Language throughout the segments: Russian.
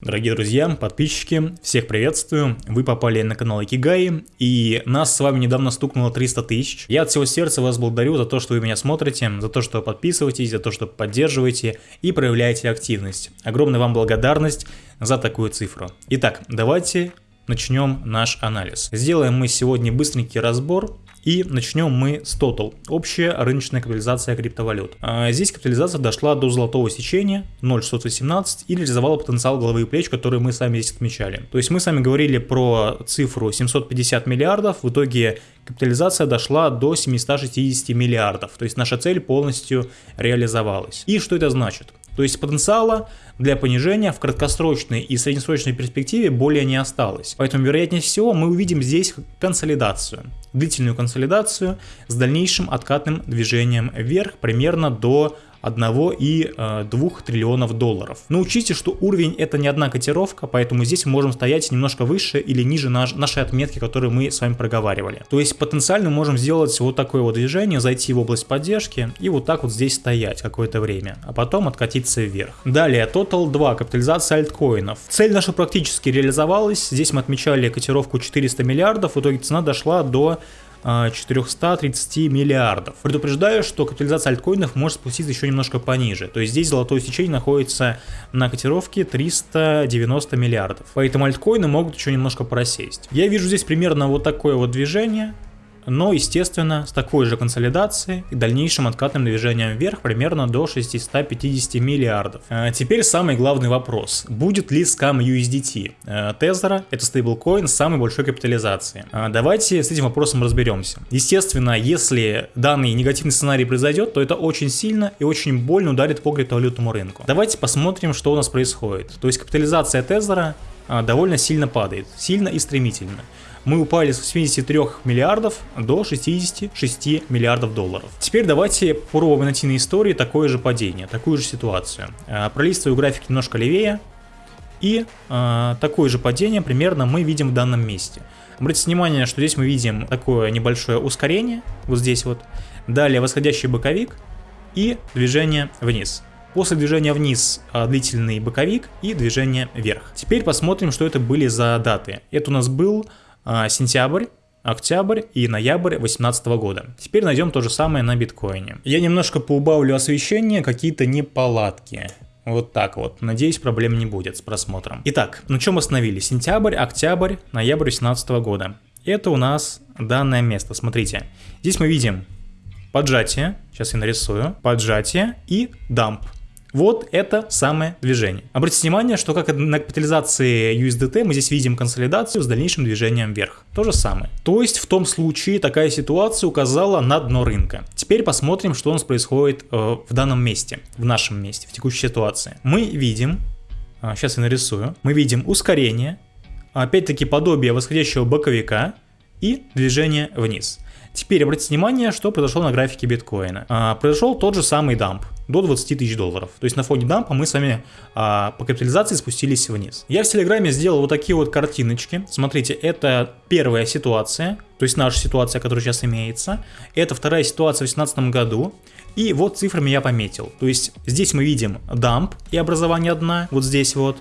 Дорогие друзья, подписчики, всех приветствую, вы попали на канал Икигай, и нас с вами недавно стукнуло 300 тысяч. Я от всего сердца вас благодарю за то, что вы меня смотрите, за то, что подписываетесь, за то, что поддерживаете и проявляете активность. Огромная вам благодарность за такую цифру. Итак, давайте начнем наш анализ. Сделаем мы сегодня быстренький разбор и начнем мы с Total, общая рыночная капитализация криптовалют. А здесь капитализация дошла до золотого сечения 0,618 и реализовала потенциал головы и плеч, который мы сами здесь отмечали. То есть мы сами говорили про цифру 750 миллиардов, в итоге капитализация дошла до 760 миллиардов, то есть наша цель полностью реализовалась. И что это значит? То есть потенциала для понижения в краткосрочной и среднесрочной перспективе более не осталось. Поэтому, вероятнее всего, мы увидим здесь консолидацию. Длительную консолидацию с дальнейшим откатным движением вверх примерно до 1,2 э, триллионов долларов. Но учтите, что уровень это не одна котировка, поэтому здесь мы можем стоять немножко выше или ниже наш, нашей отметки, которую мы с вами проговаривали. То есть потенциально можем сделать вот такое вот движение, зайти в область поддержки и вот так вот здесь стоять какое-то время, а потом откатиться вверх. Далее, Total 2, капитализация альткоинов. Цель наша практически реализовалась, здесь мы отмечали котировку 400 миллиардов, в итоге цена дошла до 430 а, миллиардов. Предупреждаю, что капитализация альткоинов может спуститься еще немножко пониже. То есть здесь золотое сечение находится на котировке 390 миллиардов. Поэтому альткоины могут еще немножко просесть. Я вижу здесь примерно вот такое вот движение но, естественно, с такой же консолидацией и дальнейшим откатным движением вверх примерно до 650 миллиардов. А теперь самый главный вопрос. Будет ли скам USDT? Тезера – это стейблкоин с самой большой капитализацией. А давайте с этим вопросом разберемся. Естественно, если данный негативный сценарий произойдет, то это очень сильно и очень больно ударит по криптовалютному рынку. Давайте посмотрим, что у нас происходит. То есть капитализация Тезера а, довольно сильно падает, сильно и стремительно мы упали с 83 миллиардов до 66 миллиардов долларов. Теперь давайте попробуем найти на истории такое же падение, такую же ситуацию. А, пролистываю график немножко левее, и э, такое же падение примерно мы видим в данном месте. Обратите внимание, что здесь мы видим такое небольшое ускорение, вот здесь вот. Далее восходящий боковик и движение вниз. После движения вниз длительный боковик и движение вверх. Теперь посмотрим, что это были за даты. Это у нас был сентябрь, октябрь и ноябрь 2018 года. Теперь найдем то же самое на биткоине. Я немножко поубавлю освещение, какие-то неполадки. Вот так вот. Надеюсь, проблем не будет с просмотром. Итак, на чем остановились? Сентябрь, октябрь, ноябрь 2018 года. Это у нас данное место. Смотрите. Здесь мы видим поджатие. Сейчас я нарисую. Поджатие и дамп. Вот это самое движение. Обратите внимание, что как на капитализации USDT мы здесь видим консолидацию с дальнейшим движением вверх. То же самое. То есть в том случае такая ситуация указала на дно рынка. Теперь посмотрим, что у нас происходит э, в данном месте, в нашем месте, в текущей ситуации. Мы видим, э, сейчас я нарисую, мы видим ускорение, опять-таки подобие восходящего боковика и движение вниз. Теперь обратите внимание, что произошло на графике биткоина. А, произошел тот же самый дамп до 20 тысяч долларов. То есть на фоне дампа мы с вами а, по капитализации спустились вниз. Я в Телеграме сделал вот такие вот картиночки. Смотрите, это первая ситуация, то есть наша ситуация, которая сейчас имеется. Это вторая ситуация в 2018 году. И вот цифрами я пометил. То есть здесь мы видим дамп и образование дна, вот здесь вот.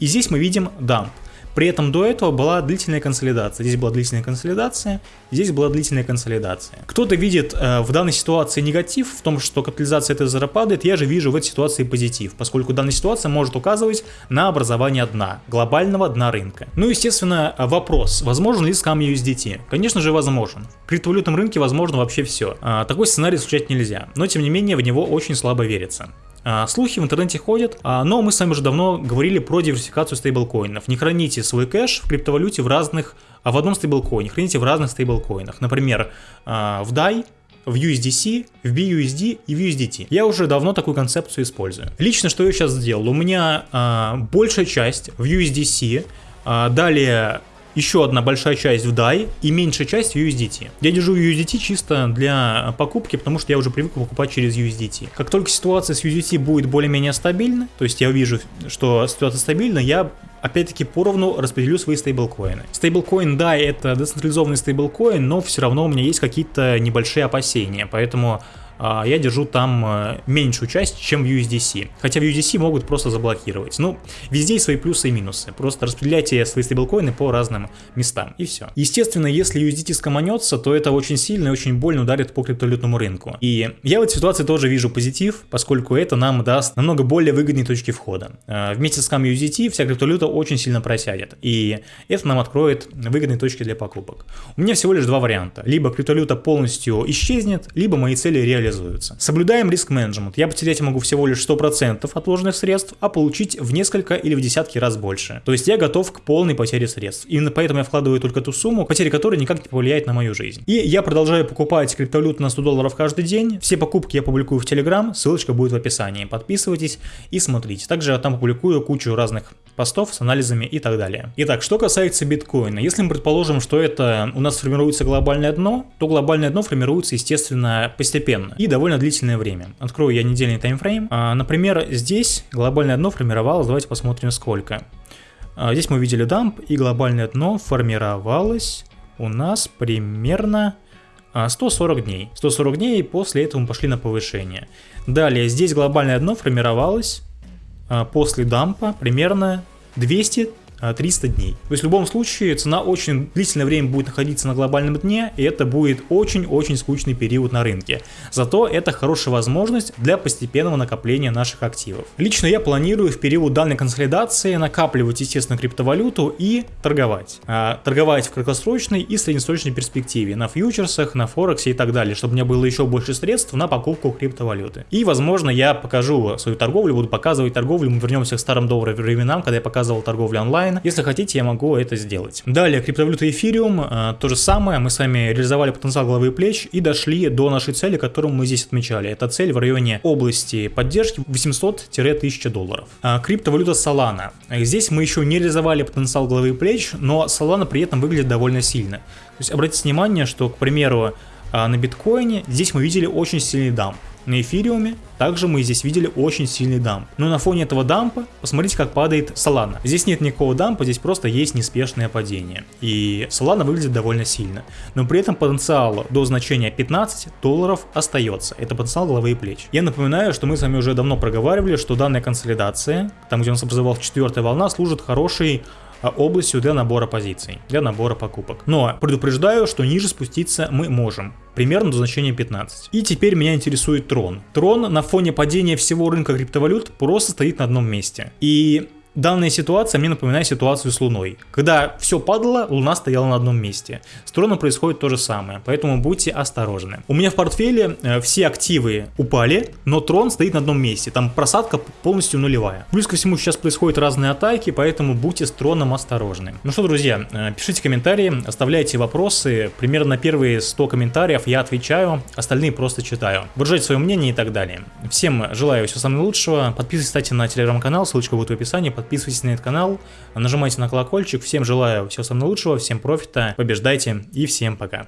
И здесь мы видим дамп. При этом до этого была длительная консолидация. Здесь была длительная консолидация, здесь была длительная консолидация. Кто-то видит э, в данной ситуации негатив в том, что капитализация Тезера падает, я же вижу в этой ситуации позитив, поскольку данная ситуация может указывать на образование дна, глобального дна рынка. Ну, естественно, вопрос, возможен ли скам USDT? Конечно же, возможен. В криптовалютном рынке возможно вообще все. А, такой сценарий исключать нельзя, но тем не менее в него очень слабо верится. А, слухи в интернете ходят, а, но мы с вами уже давно говорили про диверсификацию стейблкоинов. Не храните свой кэш в криптовалюте в разных, а в одном стейблкоине, храните в разных стейблкоинах. Например, а, в DAI, в USDC, в BUSD и в USDT. Я уже давно такую концепцию использую. Лично что я сейчас сделал? У меня э, большая часть в USDC, э, далее еще одна большая часть в DAI и меньшая часть в USDT. Я держу USDT чисто для покупки, потому что я уже привык покупать через USDT. Как только ситуация с USDT будет более-менее стабильна, то есть я вижу, что ситуация стабильна, я опять-таки поровну распределю свои стейблкоины. Стейблкоин, да, это децентрализованный стейблкоин, но все равно у меня есть какие-то небольшие опасения, поэтому я держу там э, меньшую часть, чем в USDC. Хотя в USDC могут просто заблокировать. Ну, везде есть свои плюсы и минусы. Просто распределяйте свои стейблкоины по разным местам, и все. Естественно, если USDT скоманется, то это очень сильно и очень больно ударит по криптовалютному рынку. И я в этой ситуации тоже вижу позитив, поскольку это нам даст намного более выгодные точки входа. А, вместе с USDT вся криптовалюта очень сильно просядет, и это нам откроет выгодные точки для покупок. У меня всего лишь два варианта. Либо криптовалюта полностью исчезнет, либо мои цели реализуются. Соблюдаем риск менеджмент. Я потерять могу всего лишь 100% отложенных средств, а получить в несколько или в десятки раз больше. То есть я готов к полной потере средств. Именно поэтому я вкладываю только ту сумму, потеря которой никак не повлияет на мою жизнь. И я продолжаю покупать криптовалюту на 100 долларов каждый день. Все покупки я публикую в Telegram, ссылочка будет в описании. Подписывайтесь и смотрите. Также я там публикую кучу разных постов с анализами и так далее. Итак, что касается биткоина. Если мы предположим, что это у нас формируется глобальное дно, то глобальное дно формируется, естественно, постепенно и довольно длительное время. Открою я недельный таймфрейм. А, например, здесь глобальное дно формировалось, давайте посмотрим сколько. А, здесь мы видели дамп, и глобальное дно формировалось у нас примерно 140 а, дней. 140 дней, и после этого мы пошли на повышение. Далее, здесь глобальное дно формировалось после дампа примерно 200 300 а, дней. То есть в любом случае цена очень длительное время будет находиться на глобальном дне, и это будет очень-очень скучный период на рынке. Зато это хорошая возможность для постепенного накопления наших активов. Лично я планирую в период данной консолидации накапливать, естественно, криптовалюту и торговать. А, торговать в краткосрочной и среднесрочной перспективе, на фьючерсах, на форексе и так далее, чтобы у меня было еще больше средств на покупку криптовалюты. И, возможно, я покажу свою торговлю, буду показывать торговлю, мы вернемся к старым добрым временам, когда я показывал торговлю онлайн, онлайн. Если хотите, я могу это сделать. Далее, криптовалюта эфириум, э, то же самое, мы с вами реализовали потенциал головы и плеч и дошли до нашей цели, которую мы здесь отмечали. Это цель в районе области поддержки 800-1000 долларов. А, криптовалюта Solana. Здесь мы еще не реализовали потенциал головы и плеч, но Solana при этом выглядит довольно сильно. То есть обратите внимание, что, к примеру, а, на биткоине здесь мы видели очень сильный дамп. На эфириуме также мы здесь видели очень сильный дамп. Но на фоне этого дампа посмотрите, как падает Solana. Здесь нет никакого дампа, здесь просто есть неспешное падение. И Solana выглядит довольно сильно. Но при этом потенциал до значения 15 долларов остается. Это потенциал головы и плеч. Я напоминаю, что мы с вами уже давно проговаривали, что данная консолидация, там где у нас образовалась четвертая волна, служит хорошей областью для набора позиций, для набора покупок. Но предупреждаю, что ниже спуститься мы можем, примерно до значения 15. И теперь меня интересует Трон. Трон на фоне падения всего рынка криптовалют просто стоит на одном месте. И Данная ситуация мне напоминает ситуацию с Луной. Когда все падало, Луна стояла на одном месте. С Троном происходит то же самое, поэтому будьте осторожны. У меня в портфеле э, все активы упали, но Трон стоит на одном месте. Там просадка полностью нулевая. Плюс ко всему сейчас происходят разные атаки, поэтому будьте с Троном осторожны. Ну что, друзья, э, пишите комментарии, оставляйте вопросы. Примерно на первые 100 комментариев я отвечаю, остальные просто читаю. Выражайте свое мнение и так далее. Всем желаю всего самого лучшего. Подписывайтесь, кстати, на телеграм-канал, ссылочка будет в описании подписывайтесь на этот канал, нажимайте на колокольчик. Всем желаю всего самого лучшего, всем профита, побеждайте и всем пока.